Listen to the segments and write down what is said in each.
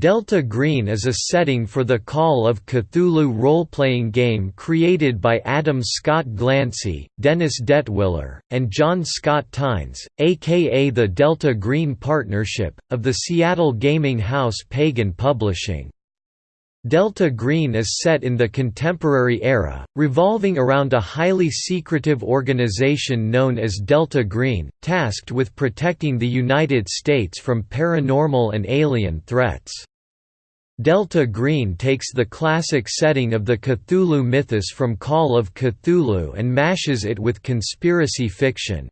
Delta Green is a setting for the Call of Cthulhu role-playing game created by Adam Scott Glancy, Dennis Detwiller, and John Scott Tynes, aka the Delta Green Partnership, of the Seattle gaming house Pagan Publishing. Delta Green is set in the contemporary era, revolving around a highly secretive organization known as Delta Green, tasked with protecting the United States from paranormal and alien threats. Delta Green takes the classic setting of the Cthulhu mythos from Call of Cthulhu and mashes it with conspiracy fiction.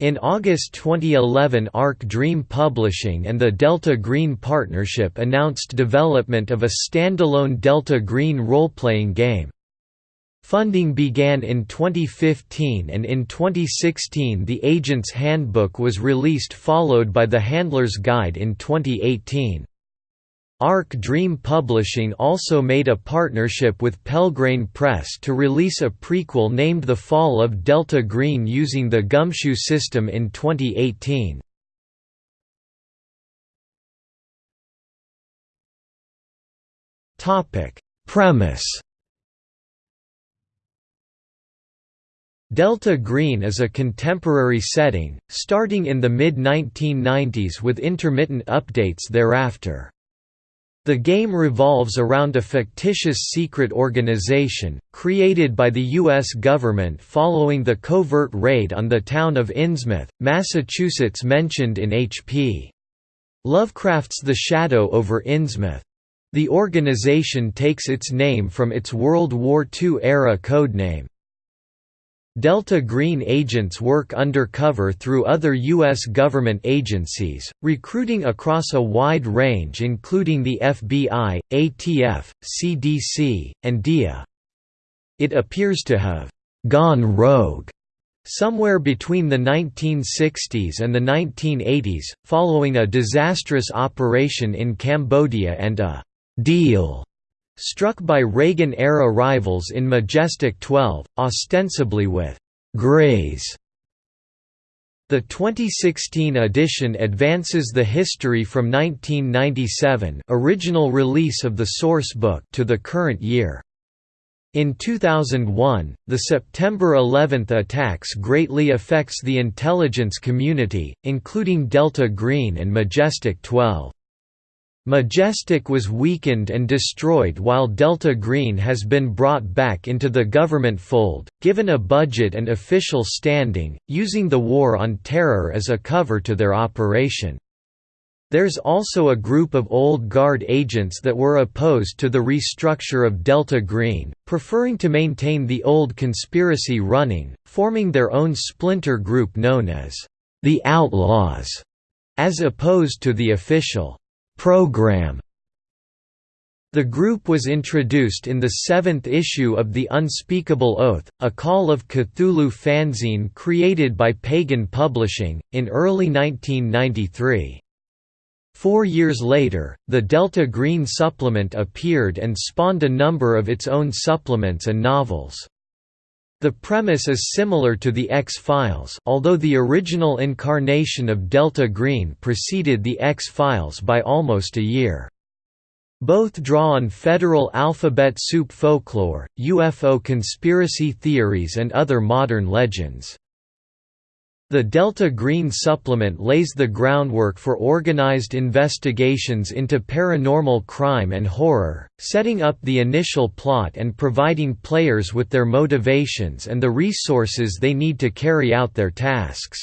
In August 2011 Arc Dream Publishing and the Delta Green Partnership announced development of a standalone Delta Green role-playing game. Funding began in 2015 and in 2016 the Agent's Handbook was released followed by the Handler's Guide in 2018. Arc Dream Publishing also made a partnership with Pelgrane Press to release a prequel named The Fall of Delta Green using the Gumshoe system in 2018. Premise Delta Green is a contemporary setting, starting in the mid-1990s with intermittent updates thereafter. The game revolves around a fictitious secret organization, created by the U.S. government following the covert raid on the town of Innsmouth, Massachusetts mentioned in H.P. Lovecraft's The Shadow over Innsmouth. The organization takes its name from its World War II-era codename, Delta Green agents work undercover through other U.S. government agencies, recruiting across a wide range including the FBI, ATF, CDC, and DIA. It appears to have «gone rogue» somewhere between the 1960s and the 1980s, following a disastrous operation in Cambodia and a «deal» struck by Reagan-era rivals in Majestic 12, ostensibly with «grays», The 2016 edition advances the history from 1997 original release of the source book to the current year. In 2001, the September 11 attacks greatly affects the intelligence community, including Delta Green and Majestic 12. Majestic was weakened and destroyed while Delta Green has been brought back into the government fold, given a budget and official standing, using the War on Terror as a cover to their operation. There's also a group of old guard agents that were opposed to the restructure of Delta Green, preferring to maintain the old conspiracy running, forming their own splinter group known as the Outlaws, as opposed to the official program. The group was introduced in the seventh issue of The Unspeakable Oath, a Call of Cthulhu fanzine created by Pagan Publishing, in early 1993. Four years later, the Delta Green supplement appeared and spawned a number of its own supplements and novels. The premise is similar to the X-Files although the original incarnation of Delta Green preceded the X-Files by almost a year. Both draw on federal alphabet soup folklore, UFO conspiracy theories and other modern legends. The Delta Green supplement lays the groundwork for organized investigations into paranormal crime and horror, setting up the initial plot and providing players with their motivations and the resources they need to carry out their tasks.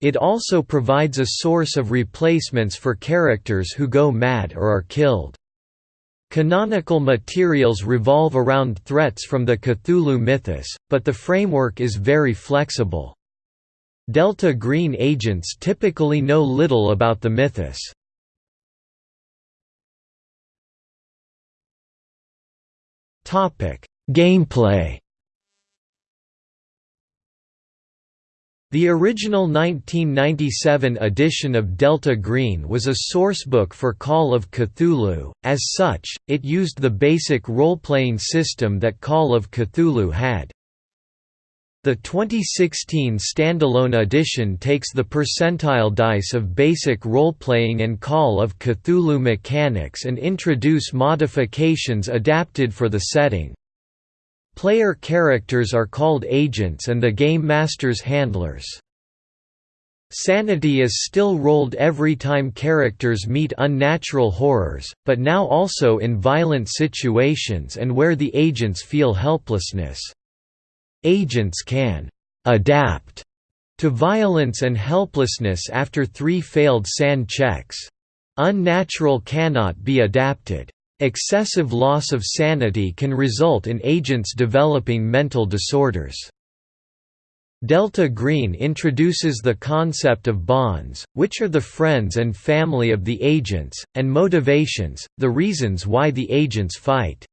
It also provides a source of replacements for characters who go mad or are killed. Canonical materials revolve around threats from the Cthulhu mythos, but the framework is very flexible. Delta Green agents typically know little about the mythos. Gameplay The original 1997 edition of Delta Green was a sourcebook for Call of Cthulhu, as such, it used the basic role-playing system that Call of Cthulhu had. The 2016 standalone edition takes the percentile dice of basic role-playing and Call of Cthulhu mechanics and introduce modifications adapted for the setting. Player characters are called agents and the Game Master's handlers. Sanity is still rolled every time characters meet unnatural horrors, but now also in violent situations and where the agents feel helplessness. Agents can «adapt» to violence and helplessness after three failed SAN checks. Unnatural cannot be adapted. Excessive loss of sanity can result in agents developing mental disorders. Delta Green introduces the concept of bonds, which are the friends and family of the agents, and motivations, the reasons why the agents fight.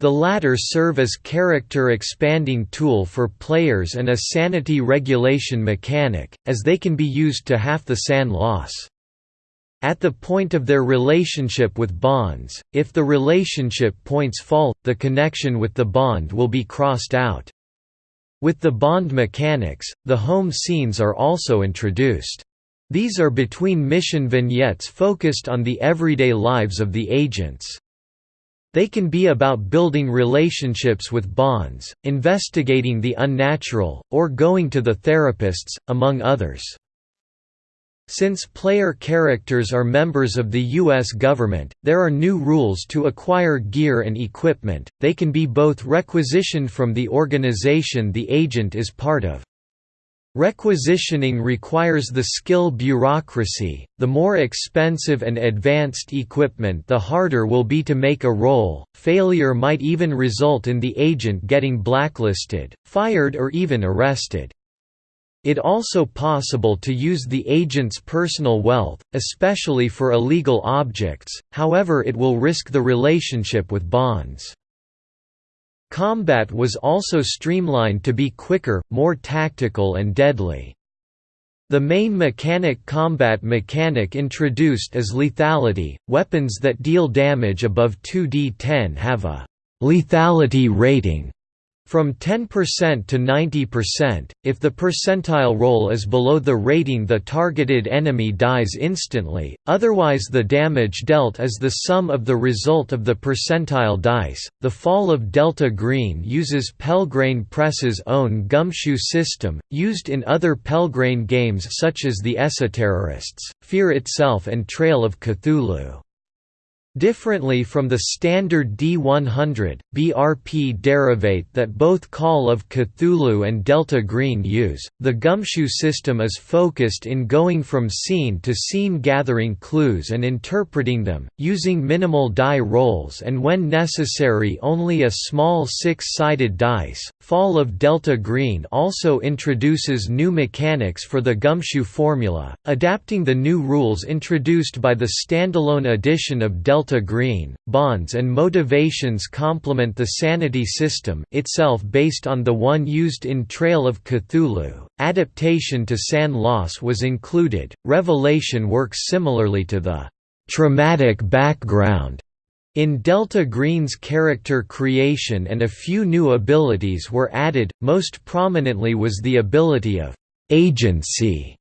The latter serve as character-expanding tool for players and a sanity regulation mechanic, as they can be used to half the SAN loss. At the point of their relationship with bonds, if the relationship points fall, the connection with the bond will be crossed out. With the bond mechanics, the home scenes are also introduced. These are between mission vignettes focused on the everyday lives of the agents. They can be about building relationships with bonds, investigating the unnatural, or going to the therapists, among others. Since player characters are members of the U.S. government, there are new rules to acquire gear and equipment, they can be both requisitioned from the organization the agent is part of. Requisitioning requires the skill bureaucracy, the more expensive and advanced equipment the harder will be to make a roll, failure might even result in the agent getting blacklisted, fired or even arrested. It also possible to use the agent's personal wealth, especially for illegal objects, however it will risk the relationship with bonds. Combat was also streamlined to be quicker, more tactical and deadly. The main mechanic combat mechanic introduced is lethality, weapons that deal damage above 2d10 have a «lethality rating» From 10% to 90%, if the percentile roll is below the rating the targeted enemy dies instantly, otherwise the damage dealt is the sum of the result of the percentile dice. The Fall of Delta Green uses Pelgrane Press's own gumshoe system, used in other Pelgrane games such as The Esoterrorists, Fear Itself and Trail of Cthulhu. Differently from the standard D100, BRP derivate that both Call of Cthulhu and Delta Green use, the gumshoe system is focused in going from scene to scene gathering clues and interpreting them, using minimal die rolls and when necessary only a small six-sided dice. Fall of Delta Green also introduces new mechanics for the gumshoe formula, adapting the new rules introduced by the standalone edition of Delta delta green, bonds and motivations complement the sanity system itself based on the one used in Trail of Cthulhu. Adaptation to SAN loss was included. Revelation works similarly to the traumatic background in Delta Green's character creation and a few new abilities were added, most prominently was the ability of «agency»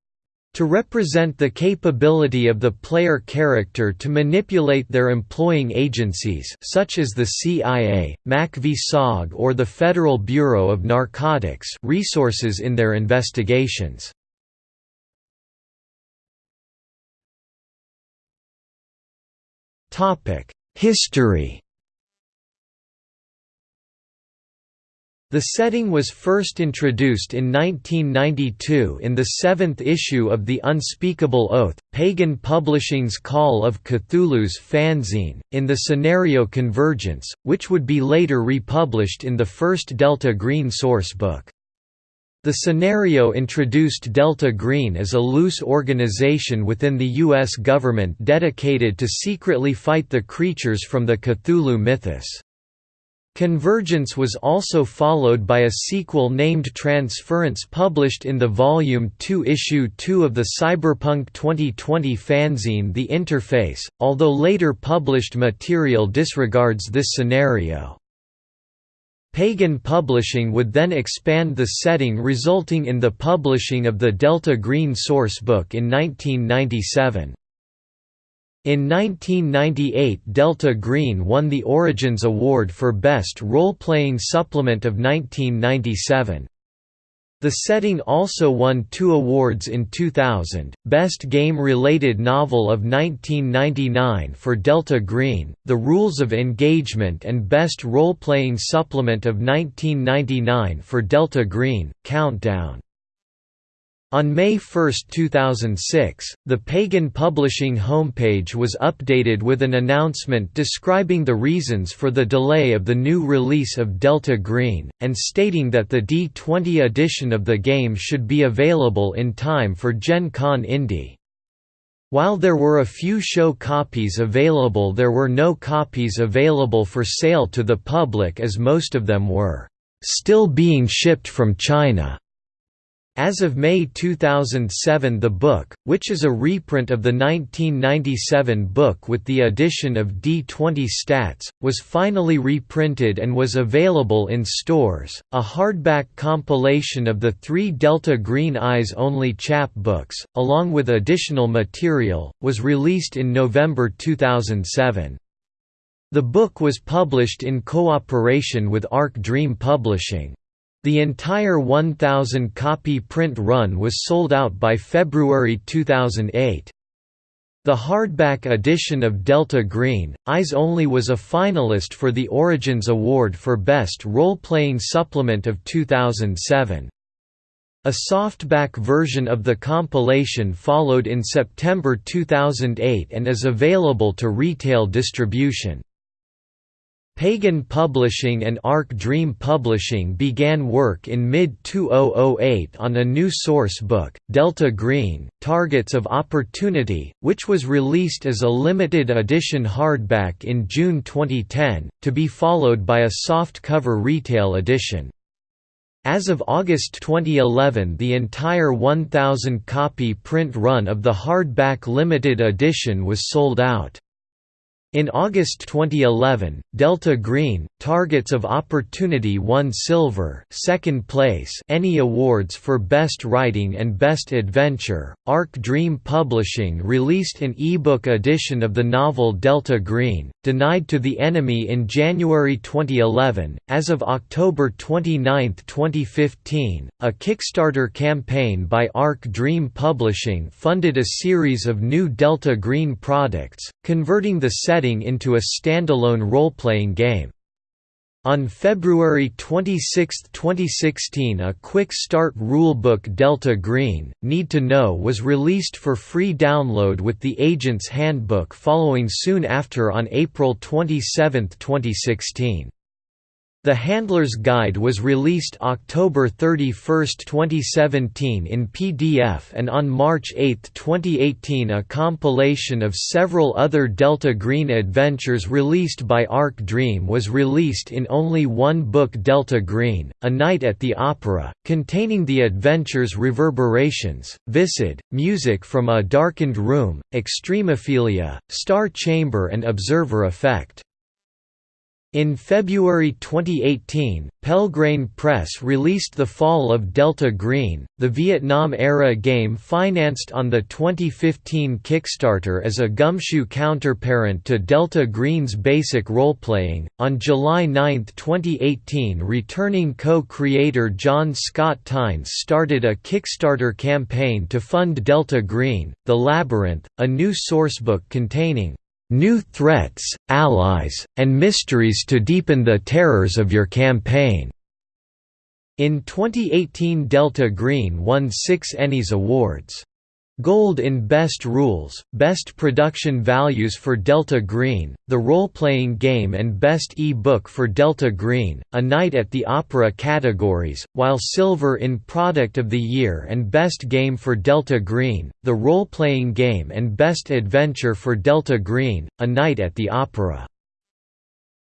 To represent the capability of the player character to manipulate their employing agencies such as the CIA, MACV-SOG or the Federal Bureau of Narcotics resources in their investigations. History The setting was first introduced in 1992 in the seventh issue of The Unspeakable Oath, Pagan Publishing's Call of Cthulhu's fanzine, in the scenario Convergence, which would be later republished in the first Delta Green source book. The scenario introduced Delta Green as a loose organization within the U.S. government dedicated to secretly fight the creatures from the Cthulhu mythos. Convergence was also followed by a sequel named Transference published in the Volume 2 Issue 2 of the Cyberpunk 2020 fanzine The Interface, although later published material disregards this scenario. Pagan Publishing would then expand the setting resulting in the publishing of the Delta Green sourcebook in 1997. In 1998 Delta Green won the Origins Award for Best Role-Playing Supplement of 1997. The setting also won two awards in 2000, Best Game-Related Novel of 1999 for Delta Green, The Rules of Engagement and Best Role-Playing Supplement of 1999 for Delta Green, Countdown. On May 1, 2006, the Pagan Publishing homepage was updated with an announcement describing the reasons for the delay of the new release of Delta Green, and stating that the D20 edition of the game should be available in time for Gen Con Indy. While there were a few show copies available there were no copies available for sale to the public as most of them were still being shipped from China. As of May 2007 the book, which is a reprint of the 1997 book with the addition of D20 stats, was finally reprinted and was available in stores. A hardback compilation of the three Delta Green Eyes Only chapbooks, along with additional material, was released in November 2007. The book was published in cooperation with Arc Dream Publishing. The entire 1,000-copy print run was sold out by February 2008. The hardback edition of Delta Green, Eyes Only was a finalist for the Origins Award for Best Role-Playing Supplement of 2007. A softback version of the compilation followed in September 2008 and is available to retail distribution. Pagan Publishing and Arc Dream Publishing began work in mid-2008 on a new source book, Delta Green, Targets of Opportunity, which was released as a limited edition hardback in June 2010, to be followed by a softcover retail edition. As of August 2011 the entire 1,000-copy print run of the hardback limited edition was sold out. In August 2011, Delta Green, Targets of Opportunity won silver second place ENnie Awards for Best Writing and Best Adventure. Arc Dream Publishing released an ebook edition of the novel Delta Green, Denied to the Enemy in January 2011. As of October 29, 2015, a Kickstarter campaign by Arc Dream Publishing funded a series of new Delta Green products, converting the setting into a standalone role-playing game. On February 26, 2016 a Quick Start Rulebook Delta Green, Need to Know was released for free download with the Agent's Handbook following soon after on April 27, 2016. The Handler's Guide was released October 31, 2017 in PDF and on March 8, 2018 a compilation of several other Delta Green adventures released by Arc Dream was released in only one book Delta Green, A Night at the Opera, containing the adventures Reverberations, Viscid, Music from a Darkened Room, Extremophilia, Star Chamber and Observer Effect. In February 2018, Pelgrane Press released The Fall of Delta Green, the Vietnam-era game financed on the 2015 Kickstarter as a gumshoe counterparent to Delta Green's basic roleplaying. On July 9, 2018, returning co-creator John Scott Tynes started a Kickstarter campaign to fund Delta Green, The Labyrinth, a new sourcebook containing new threats, allies, and mysteries to deepen the terrors of your campaign." In 2018 Delta Green won six Ennies Awards. Gold in Best Rules, Best Production Values for Delta Green, the role-playing game and Best e-book for Delta Green, A Night at the Opera categories, while Silver in Product of the Year and Best Game for Delta Green, the role-playing game and Best Adventure for Delta Green, A Night at the Opera.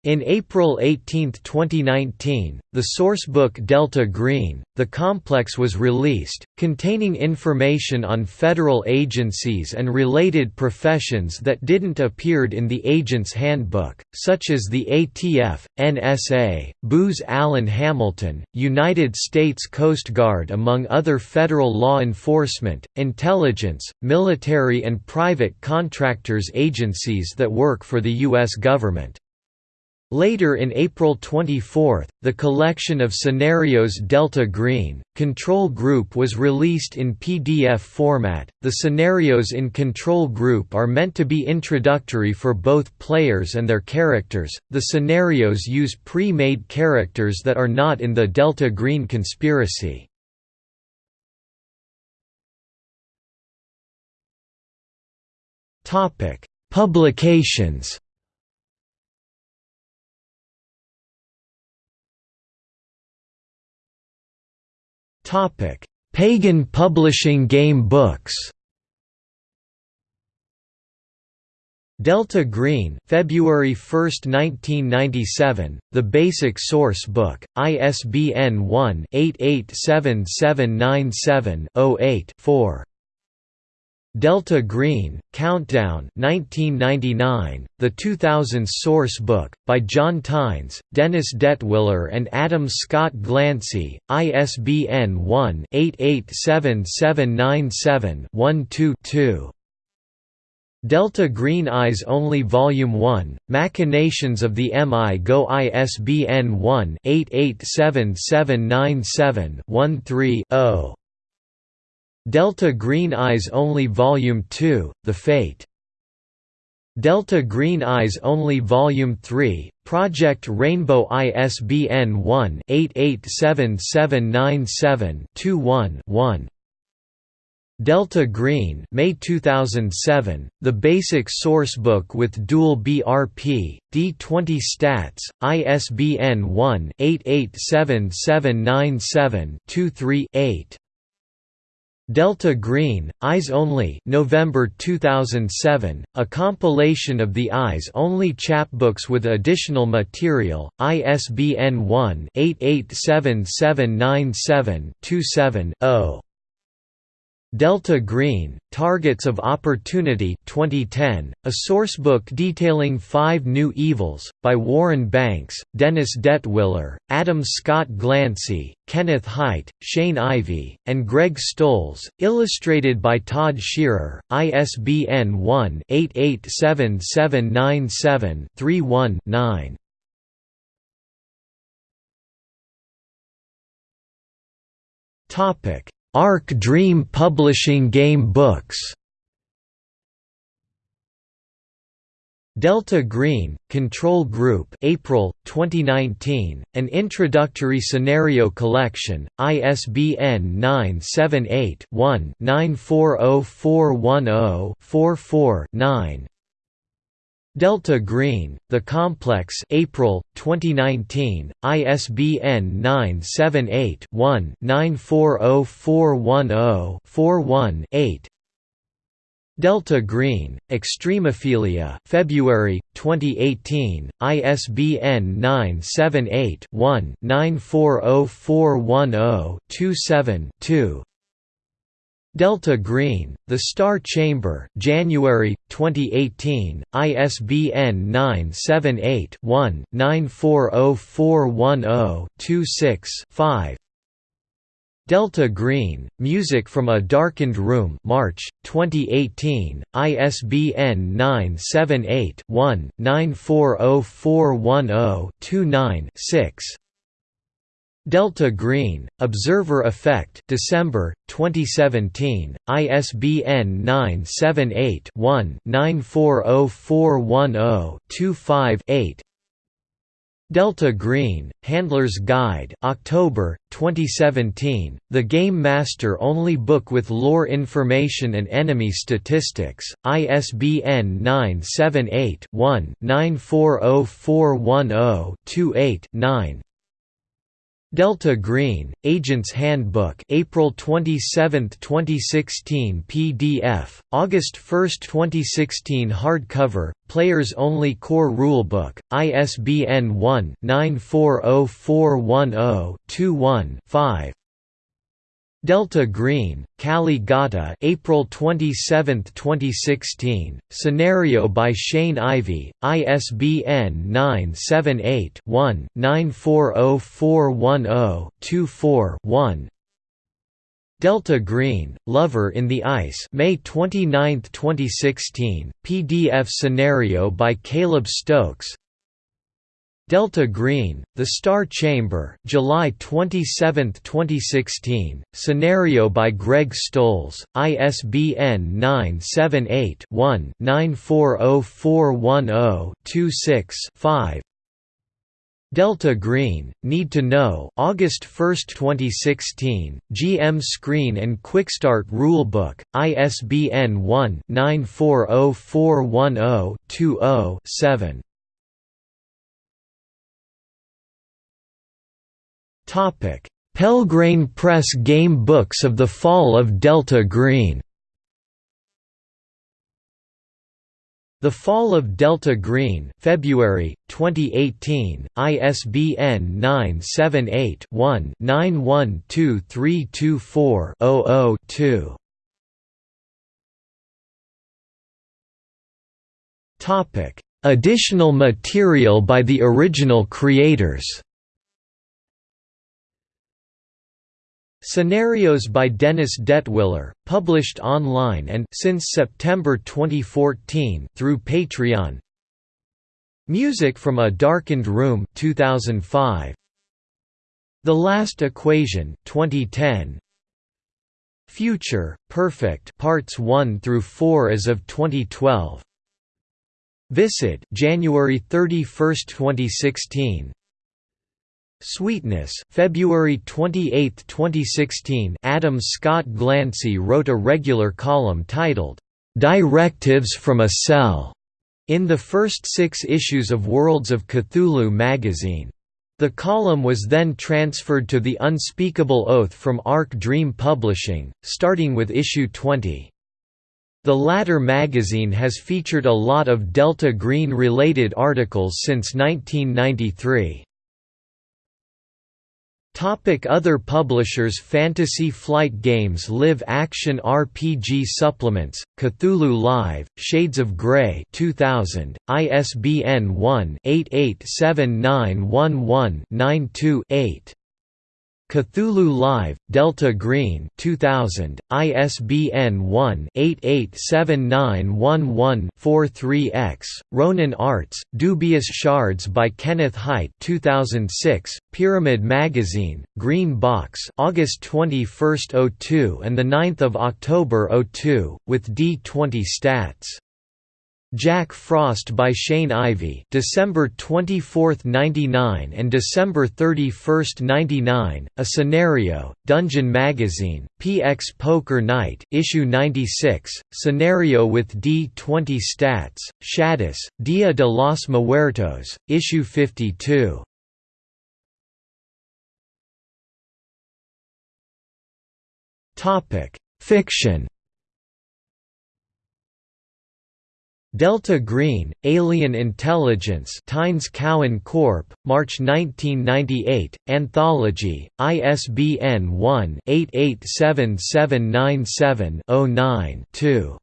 In April 18, 2019, the sourcebook Delta Green, the complex was released, containing information on federal agencies and related professions that didn't appeared in the Agent's Handbook, such as the ATF, NSA, Booz Allen Hamilton, United States Coast Guard among other federal law enforcement, intelligence, military and private contractors agencies that work for the U.S. government. Later in April 24, the collection of scenarios Delta Green, Control Group was released in PDF format. The scenarios in Control Group are meant to be introductory for both players and their characters. The scenarios use pre made characters that are not in the Delta Green conspiracy. Publications Pagan publishing game books. Delta Green, February 1, 1997, The Basic Source Book, ISBN 1-887797-08-4. Delta Green, Countdown 1999, The 2000s Source Book, by John Tynes, Dennis Detwiller and Adam Scott Glancy, ISBN 1-887797-12-2. Delta Green Eyes Only Volume 1, Machinations of the Mi-Go ISBN 1-887797-13-0. Delta Green Eyes Only Volume 2, The Fate. Delta Green Eyes Only Volume 3, Project Rainbow ISBN 1-887797-21-1. Delta Green May 2007, The Basic Sourcebook with Dual BRP, D20 Stats, ISBN 1-887797-23-8. Delta Green, Eyes Only November 2007, a compilation of the Eyes Only chapbooks with additional material, ISBN 1-887797-27-0. Delta Green, Targets of Opportunity 2010, a sourcebook detailing five new evils, by Warren Banks, Dennis Detwiller, Adam Scott Glancy, Kenneth Hite, Shane Ivey, and Greg Stolze, illustrated by Todd Shearer, ISBN 1-887797-31-9. Topic Arc Dream Publishing Game Books. Delta Green, Control Group April, 2019, an introductory scenario collection, ISBN 978-1-940410-44-9 Delta Green, The Complex April, 2019, ISBN 978-1-940410-41-8 Delta Green, Extremophilia February, 2018, ISBN 978-1-940410-27-2 Delta Green, The Star Chamber January, 2018, ISBN 978-1-940410-26-5 Delta Green, Music from a Darkened Room March, 2018, ISBN 978-1-940410-29-6 Delta Green, Observer Effect December, 2017, ISBN 978-1-940410-25-8 Delta Green, Handler's Guide October, 2017, the Game Master only book with lore information and enemy statistics, ISBN 978-1-940410-28-9 Delta Green, Agent's Handbook April 27, 2016 PDF, August 1, 2016 hardcover, Players Only Core Rulebook, ISBN 1-940410-21-5 Delta Green, Kali Ghata April 27, 2016, scenario by Shane Ivey, ISBN 978-1-940410-24-1 Delta Green, Lover in the Ice May 29, 2016, PDF scenario by Caleb Stokes Delta Green, The Star Chamber, July 27, 2016, scenario by Greg Stolze, ISBN 978-1-940410-26-5 Delta Green, Need to Know August 1, 2016, GM Screen and Quickstart Rulebook, ISBN 1-940410-20-7 Pelgrane Press Game Books of the Fall of Delta Green. The Fall of Delta Green February, 2018, ISBN 978-1-912324-00-2 Additional material by the original creators Scenarios by Dennis Detwiller, published online and since September 2014 through Patreon. Music from a Darkened Room 2005. The Last Equation 2010. Future Perfect Parts 1 through 4 as of 2012. Viscid January 31, 2016. Sweetness February 28, 2016 Adam Scott Glancy wrote a regular column titled, "'Directives from a Cell' in the first six issues of Worlds of Cthulhu magazine. The column was then transferred to The Unspeakable Oath from Arc Dream Publishing, starting with issue 20. The latter magazine has featured a lot of Delta Green-related articles since 1993. Topic other publishers Fantasy Flight Games Live Action RPG Supplements, Cthulhu Live, Shades of Grey 2000, ISBN 1-887911-92-8 Cthulhu Live, Delta Green 2000, ISBN 1-887911-43-X, Ronin Arts, Dubious Shards by Kenneth Hite 2006, Pyramid Magazine, Green Box August 21, 02 and 9 October 02, with D20 stats Jack Frost by Shane Ivey December 24, 99 and December 31, 99, A Scenario, Dungeon Magazine, PX Poker Night issue 96, Scenario with D20 Stats, Shadis, Dia de los Muertos, issue 52. Fiction Delta Green, Alien Intelligence Tynes Cowan Corp., March 1998, Anthology, ISBN 1-887797-09-2.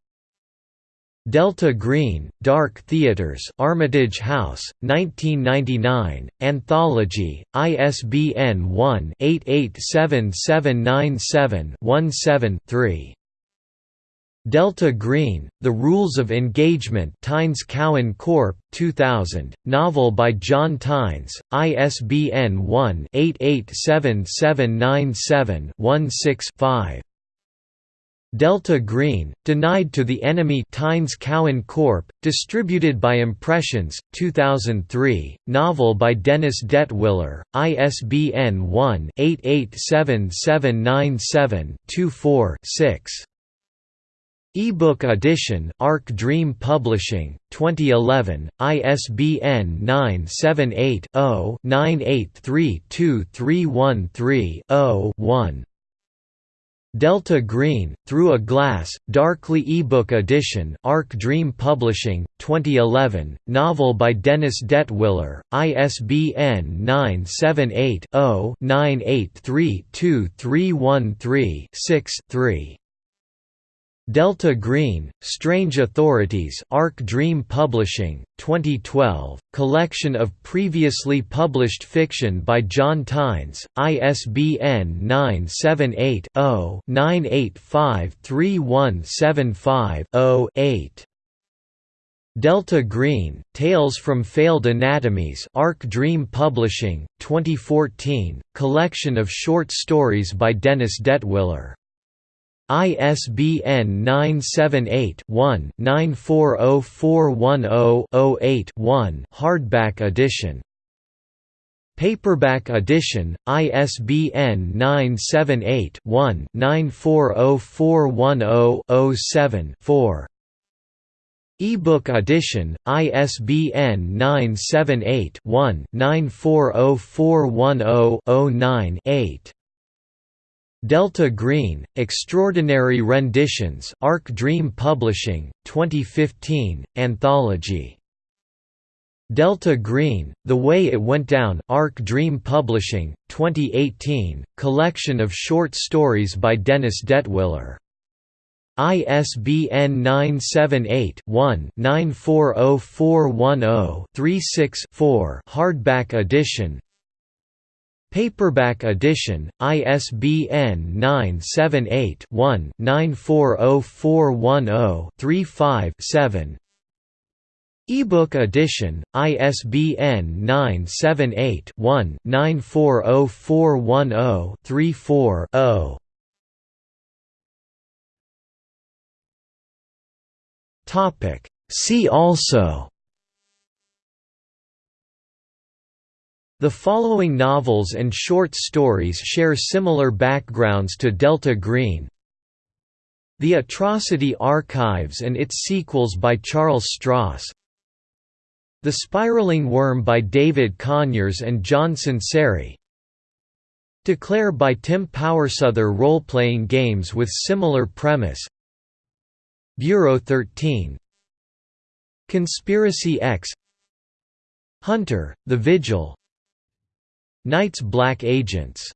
Delta Green, Dark Theaters Armitage House, 1999, Anthology, ISBN 1-887797-17-3. Delta Green, The Rules of Engagement Tynes Cowan Corp., 2000, novel by John Tynes, ISBN 1-887797-16-5. Delta Green, Denied to the Enemy Tynes Cowan Corp., distributed by Impressions, 2003, novel by Dennis Detwiller, ISBN 1-887797-24-6. Ebook edition, Arc Dream Publishing, 2011, ISBN 978-0-9832313-0-1. Delta Green, Through a Glass, Darkly ebook edition, Arc Dream Publishing, 2011, novel by Dennis Detwiller, ISBN 978 0 983 2313 3 Delta Green, Strange Authorities Arc Dream Publishing, 2012, collection of previously published fiction by John Tynes, ISBN 978-0-985-3175-0-8. Delta Green, Tales from Failed Anatomies Arc Dream Publishing, 2014, collection of short stories by Dennis Detwiller. ISBN 978-1-940410-08-1 hardback edition. Paperback edition, ISBN 978-1-940410-07-4 Ebook edition, ISBN 978 one 940410 8 Delta Green, Extraordinary Renditions Arc Dream Publishing, 2015, Anthology. Delta Green, The Way It Went Down Arc Dream Publishing, 2018, collection of short stories by Dennis Detwiller. ISBN 978-1-940410-36-4 hardback edition Paperback edition, ISBN 978-1-940410-35-7 Ebook edition, ISBN 978-1-940410-34-0 See also The following novels and short stories share similar backgrounds to Delta Green. The Atrocity Archives and its sequels by Charles Stross The Spiraling Worm by David Conyers and John Sunseri Declare by Tim Powersother role-playing games with similar premise. Bureau 13 Conspiracy X. Hunter, The Vigil Night's Black Agents